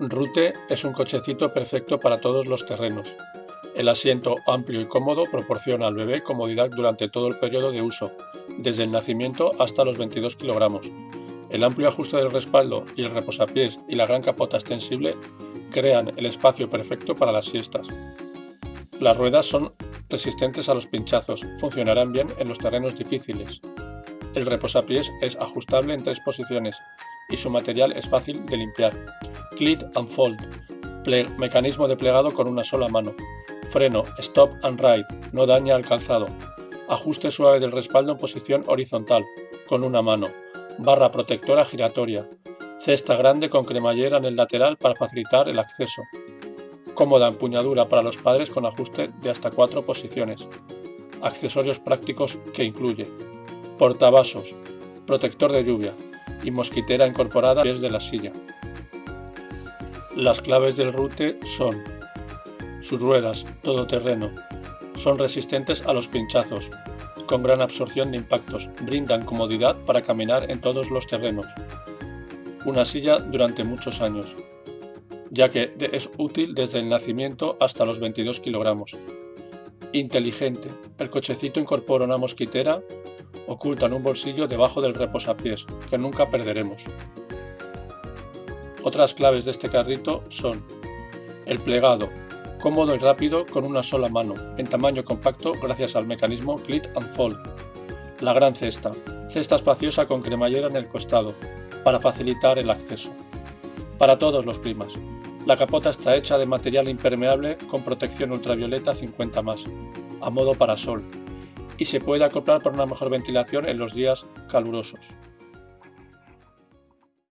Rute es un cochecito perfecto para todos los terrenos. El asiento amplio y cómodo proporciona al bebé comodidad durante todo el periodo de uso, desde el nacimiento hasta los 22 kilogramos. El amplio ajuste del respaldo y el reposapiés y la gran capota extensible crean el espacio perfecto para las siestas. Las ruedas son resistentes a los pinchazos, funcionarán bien en los terrenos difíciles. El reposapiés es ajustable en tres posiciones y su material es fácil de limpiar. Clit and Fold, mecanismo de plegado con una sola mano. Freno Stop and Ride, no daña al calzado. Ajuste suave del respaldo en posición horizontal, con una mano. Barra protectora giratoria. Cesta grande con cremallera en el lateral para facilitar el acceso. Cómoda empuñadura para los padres con ajuste de hasta cuatro posiciones. Accesorios prácticos que incluye portavasos, protector de lluvia y mosquitera incorporada desde la silla. Las claves del rute son sus ruedas, todoterreno, son resistentes a los pinchazos, con gran absorción de impactos, brindan comodidad para caminar en todos los terrenos. Una silla durante muchos años, ya que es útil desde el nacimiento hasta los 22 kilogramos. Inteligente, el cochecito incorpora una mosquitera oculta en un bolsillo debajo del reposapiés, que nunca perderemos. Otras claves de este carrito son el plegado, cómodo y rápido con una sola mano, en tamaño compacto gracias al mecanismo Clit and Fold. La gran cesta, cesta espaciosa con cremallera en el costado, para facilitar el acceso. Para todos los climas, la capota está hecha de material impermeable con protección ultravioleta 50 más, a modo parasol, y se puede acoplar para una mejor ventilación en los días calurosos.